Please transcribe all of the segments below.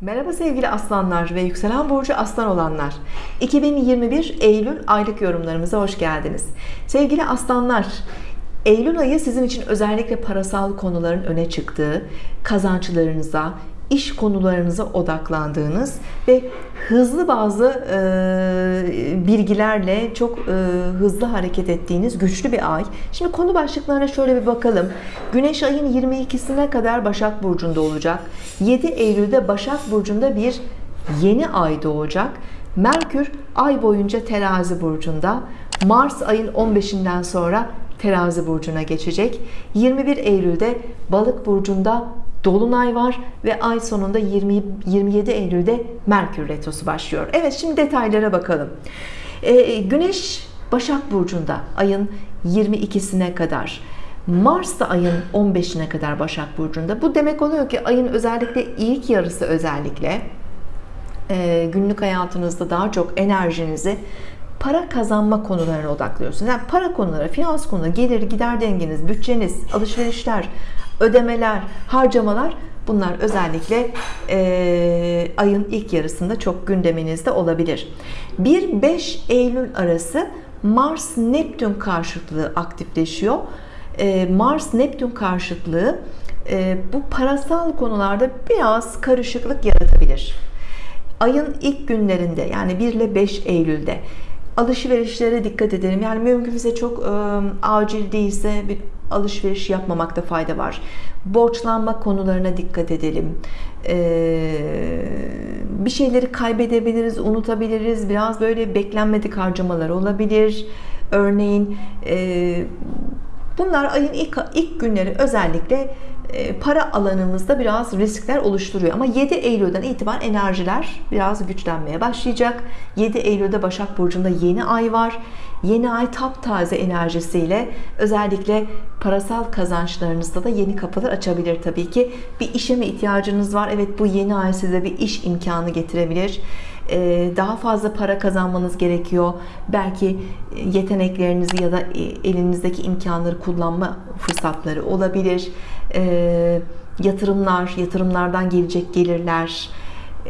Merhaba sevgili aslanlar ve yükselen burcu aslan olanlar. 2021 Eylül aylık yorumlarımıza hoş geldiniz. Sevgili aslanlar Eylül ayı sizin için özellikle parasal konuların öne çıktığı kazançlarınıza iş konularınıza odaklandığınız ve hızlı bazı e, bilgilerle çok e, hızlı hareket ettiğiniz güçlü bir ay. Şimdi konu başlıklarına şöyle bir bakalım. Güneş ayın 22'sine kadar Başak Burcu'nda olacak. 7 Eylül'de Başak Burcu'nda bir yeni ay doğacak. Merkür ay boyunca terazi burcunda. Mars ayın 15'inden sonra terazi burcuna geçecek. 21 Eylül'de balık burcunda Dolunay var ve ay sonunda 20, 27 Eylül'de Merkür Retrosu başlıyor. Evet şimdi detaylara bakalım. Ee, Güneş Başak Burcu'nda ayın 22'sine kadar. Mars da ayın 15'ine kadar Başak Burcu'nda. Bu demek oluyor ki ayın özellikle ilk yarısı özellikle e, günlük hayatınızda daha çok enerjinizi para kazanma konularına odaklıyorsunuz. Yani para konuları, finans konuları, gelir gider dengeniz, bütçeniz, alışverişler, ödemeler, harcamalar bunlar özellikle e, ayın ilk yarısında çok gündeminizde olabilir. 1-5 Eylül arası Mars Neptün karşıtlığı aktifleşiyor. E, Mars Neptün karşıtlığı e, bu parasal konularda biraz karışıklık yaratabilir. Ayın ilk günlerinde yani 1 ile 5 Eylül'de alışverişlere dikkat edelim. Yani mümkünse çok e, acil değilse alışveriş yapmamakta fayda var. Borçlanma konularına dikkat edelim. E, bir şeyleri kaybedebiliriz, unutabiliriz. Biraz böyle beklenmedik harcamalar olabilir. Örneğin e, bunlar ayın ilk, ilk günleri özellikle para alanımızda biraz riskler oluşturuyor. Ama 7 Eylül'den itibaren enerjiler biraz güçlenmeye başlayacak. 7 Eylül'de Başak Burcu'nda yeni ay var. Yeni ay taptaze enerjisiyle özellikle parasal kazançlarınızda da yeni kapılar açabilir tabii ki. Bir işe mi ihtiyacınız var? Evet bu yeni ay size bir iş imkanı getirebilir e, daha fazla para kazanmanız gerekiyor. Belki yeteneklerinizi ya da elinizdeki imkanları kullanma fırsatları olabilir. E, yatırımlar, yatırımlardan gelecek gelirler,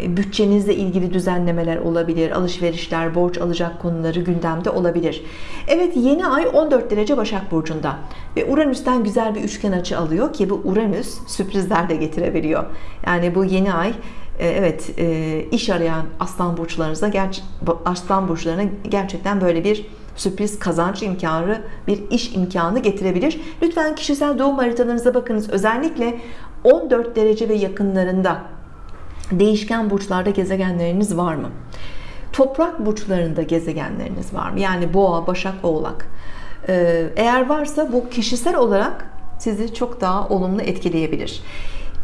e, bütçenizle ilgili düzenlemeler olabilir, alışverişler, borç alacak konuları gündemde olabilir. Evet yeni ay 14 derece Başak Burcu'nda ve Uranüs'ten güzel bir üçgen açı alıyor ki bu Uranüs sürprizler de getirebiliyor. Yani bu yeni ay e, evet e, iş arayan aslan burçlarınıza aslan burçlarına gerçekten böyle bir sürpriz kazanç imkanı bir iş imkanı getirebilir. Lütfen kişisel doğum haritalarınıza bakınız. Özellikle 14 derece ve yakınlarında değişken burçlarda gezegenleriniz var mı? Toprak burçlarında gezegenleriniz var mı? Yani boğa başak oğlak. E, eğer varsa bu kişisel olarak sizi çok daha olumlu etkileyebilir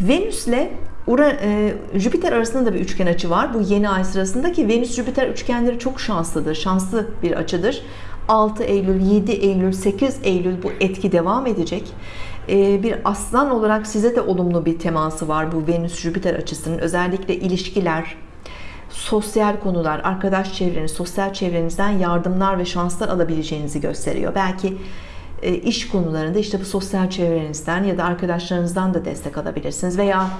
Venüs ile e, Jüpiter arasında da bir üçgen açı var. Bu yeni ay sırasında ki Venüs Jüpiter üçgenleri çok şanslıdır. Şanslı bir açıdır. 6 Eylül, 7 Eylül, 8 Eylül bu etki devam edecek. E, bir aslan olarak size de olumlu bir teması var bu Venüs Jüpiter açısının. Özellikle ilişkiler, sosyal konular, arkadaş çevreniz, sosyal çevrenizden yardımlar ve şanslar alabileceğinizi gösteriyor. Belki iş konularında işte bu sosyal çevrenizden ya da arkadaşlarınızdan da destek alabilirsiniz veya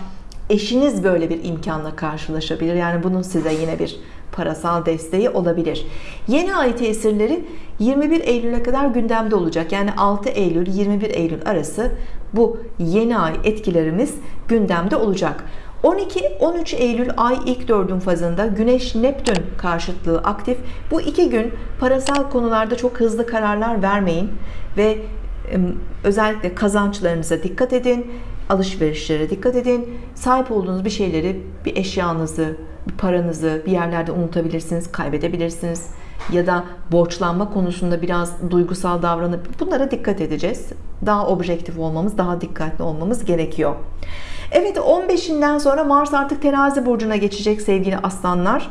eşiniz böyle bir imkanla karşılaşabilir. Yani bunun size yine bir parasal desteği olabilir. Yeni ay tesirleri 21 Eylül'e kadar gündemde olacak. Yani 6 Eylül 21 Eylül arası bu yeni ay etkilerimiz gündemde olacak. 12-13 Eylül ay ilk dördün fazında Güneş Neptün karşıtlığı aktif. Bu iki gün parasal konularda çok hızlı kararlar vermeyin ve özellikle kazançlarınıza dikkat edin alışverişlere dikkat edin. Sahip olduğunuz bir şeyleri bir eşyanızı bir paranızı bir yerlerde unutabilirsiniz kaybedebilirsiniz. Ya da borçlanma konusunda biraz duygusal davranıp bunlara dikkat edeceğiz. Daha objektif olmamız daha dikkatli olmamız gerekiyor Evet 15'inden sonra Mars artık terazi burcuna geçecek sevgili aslanlar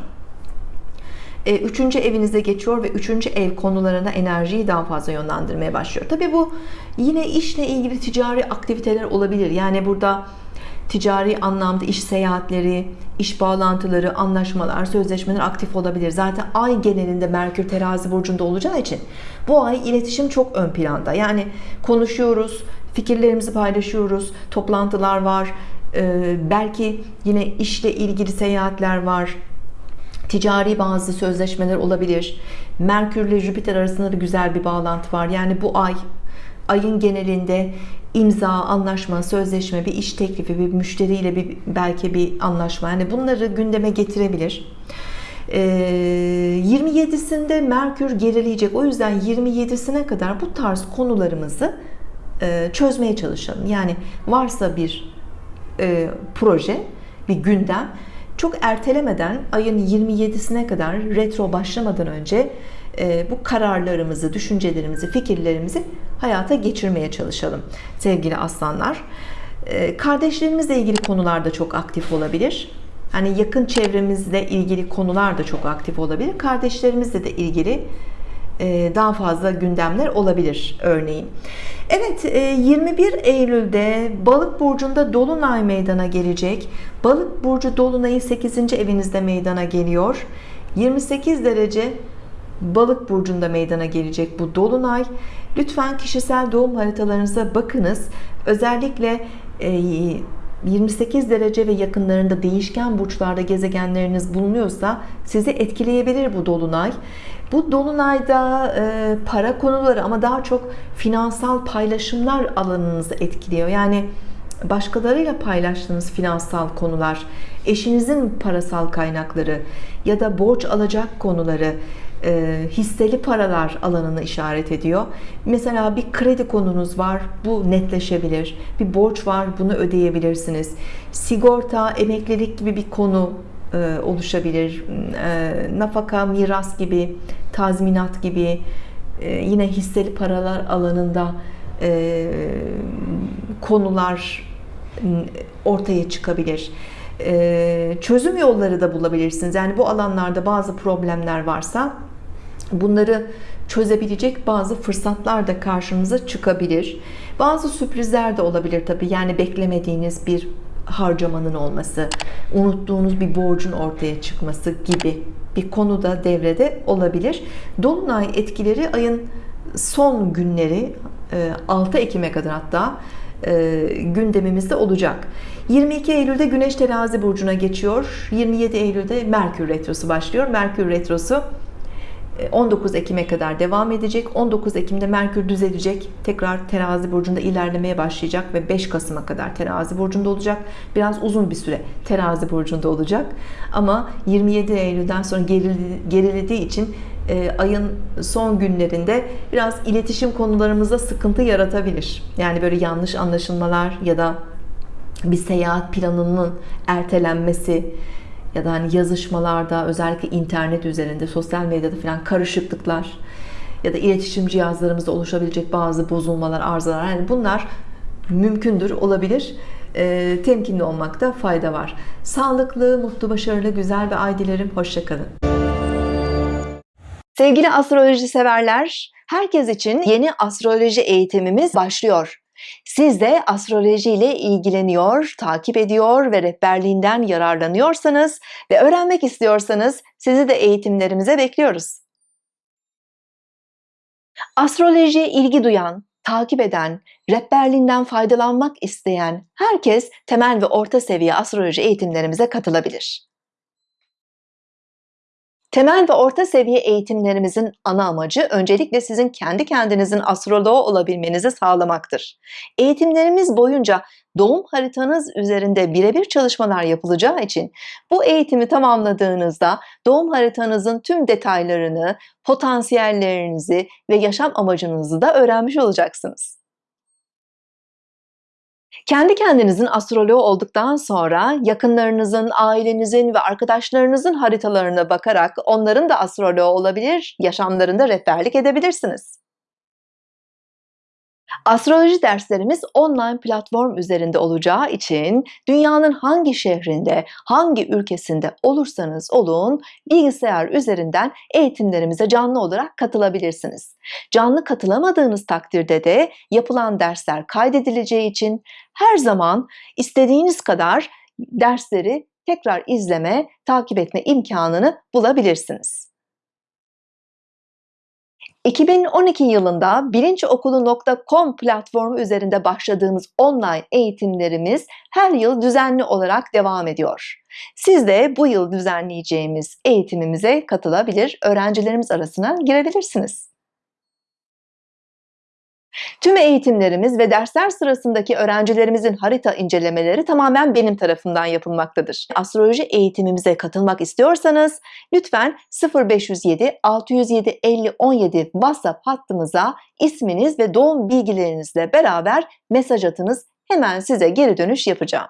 e, üçüncü evinize geçiyor ve üçüncü ev konularına enerjiyi daha fazla yönlendirmeye başlıyor. Tabi bu yine işle ilgili ticari aktiviteler olabilir. Yani burada ticari anlamda iş seyahatleri, iş bağlantıları, anlaşmalar, sözleşmeler aktif olabilir. Zaten ay genelinde Merkür terazi burcunda olacağı için bu ay iletişim çok ön planda. Yani konuşuyoruz, fikirlerimizi paylaşıyoruz, toplantılar var, Ee, belki yine işle ilgili seyahatler var. Ticari bazı sözleşmeler olabilir. Merkür ile Jüpiter arasında da güzel bir bağlantı var. Yani bu ay ayın genelinde imza, anlaşma, sözleşme, bir iş teklifi, bir müşteriyle bir belki bir anlaşma. Yani bunları gündeme getirebilir. 27'sinde ee, Merkür gerileyecek. O yüzden 27'sine kadar bu tarz konularımızı e, çözmeye çalışalım. Yani varsa bir e, proje, bir gündem çok ertelemeden ayın 27'sine kadar retro başlamadan önce e, bu kararlarımızı, düşüncelerimizi, fikirlerimizi hayata geçirmeye çalışalım sevgili aslanlar. Kardeşlerimizle ilgili konularda çok aktif olabilir Hani yakın çevremizle ilgili konular da çok aktif olabilir. Kardeşlerimizle de ilgili e, daha fazla gündemler olabilir örneğin. Evet 21 e, Eylül'de Balık burcunda dolunay meydana gelecek. Balık burcu dolunayı 8. evinizde meydana geliyor. 28 derece Balık burcunda meydana gelecek bu dolunay. Lütfen kişisel doğum haritalarınıza bakınız. Özellikle e, 28 derece ve yakınlarında değişken burçlarda gezegenleriniz bulunuyorsa sizi etkileyebilir bu dolunay. Bu dolunayda e, para konuları ama daha çok finansal paylaşımlar alanınızı etkiliyor. Yani başkalarıyla paylaştığınız finansal konular, eşinizin parasal kaynakları ya da borç alacak konuları, e, hisseli paralar alanını işaret ediyor. Mesela bir kredi konunuz var, bu netleşebilir. Bir borç var, bunu ödeyebilirsiniz. Sigorta, emeklilik gibi bir konu e, oluşabilir. E, nafaka, miras gibi, tazminat gibi, e, yine hisseli paralar alanında e, konular ortaya çıkabilir. E, çözüm yolları da bulabilirsiniz. Yani bu alanlarda bazı problemler varsa bunları çözebilecek bazı fırsatlar da karşınıza çıkabilir. Bazı sürprizler de olabilir tabi. Yani beklemediğiniz bir harcamanın olması, unuttuğunuz bir borcun ortaya çıkması gibi bir konu da devrede olabilir. Dolunay etkileri ayın son günleri 6 e, Ekim'e kadar hatta e, gündemimizde olacak. 22 Eylül'de Güneş Terazi burcuna geçiyor. 27 Eylül'de Merkür retrosu başlıyor. Merkür retrosu 19 Ekim'e kadar devam edecek. 19 Ekim'de Merkür düzelecek. Tekrar terazi burcunda ilerlemeye başlayacak ve 5 Kasım'a kadar terazi burcunda olacak. Biraz uzun bir süre terazi burcunda olacak. Ama 27 Eylül'den sonra gerilediği için e, ayın son günlerinde biraz iletişim konularımızda sıkıntı yaratabilir. Yani böyle yanlış anlaşılmalar ya da bir seyahat planının ertelenmesi ya da hani yazışmalarda özellikle internet üzerinde sosyal medyada falan karışıklıklar ya da iletişim cihazlarımızda oluşabilecek bazı bozulmalar arızalar yani bunlar mümkündür olabilir. E, temkinli olmakta fayda var. Sağlıklı mutlu başarılı güzel ve ay dilerim. Hoşçakalın sevgili astroloji severler herkes için yeni astroloji eğitimimiz başlıyor siz de astroloji ile ilgileniyor, takip ediyor ve rehberliğinden yararlanıyorsanız ve öğrenmek istiyorsanız sizi de eğitimlerimize bekliyoruz. Astrolojiye ilgi duyan, takip eden, rehberliğinden faydalanmak isteyen herkes temel ve orta seviye astroloji eğitimlerimize katılabilir. Temel ve orta seviye eğitimlerimizin ana amacı öncelikle sizin kendi kendinizin astroloğu olabilmenizi sağlamaktır. Eğitimlerimiz boyunca doğum haritanız üzerinde birebir çalışmalar yapılacağı için bu eğitimi tamamladığınızda doğum haritanızın tüm detaylarını, potansiyellerinizi ve yaşam amacınızı da öğrenmiş olacaksınız. Kendi kendinizin astroloğu olduktan sonra yakınlarınızın, ailenizin ve arkadaşlarınızın haritalarına bakarak onların da astroloğu olabilir, yaşamlarında rehberlik edebilirsiniz. Astroloji derslerimiz online platform üzerinde olacağı için dünyanın hangi şehrinde, hangi ülkesinde olursanız olun bilgisayar üzerinden eğitimlerimize canlı olarak katılabilirsiniz. Canlı katılamadığınız takdirde de yapılan dersler kaydedileceği için her zaman istediğiniz kadar dersleri tekrar izleme, takip etme imkanını bulabilirsiniz. 2012 yılında bilinçokulu.com platformu üzerinde başladığımız online eğitimlerimiz her yıl düzenli olarak devam ediyor. Siz de bu yıl düzenleyeceğimiz eğitimimize katılabilir, öğrencilerimiz arasına girebilirsiniz. Tüm eğitimlerimiz ve dersler sırasındaki öğrencilerimizin harita incelemeleri tamamen benim tarafından yapılmaktadır. Astroloji eğitimimize katılmak istiyorsanız lütfen 0507 607 50 17 WhatsApp hattımıza isminiz ve doğum bilgilerinizle beraber mesaj atınız. Hemen size geri dönüş yapacağım.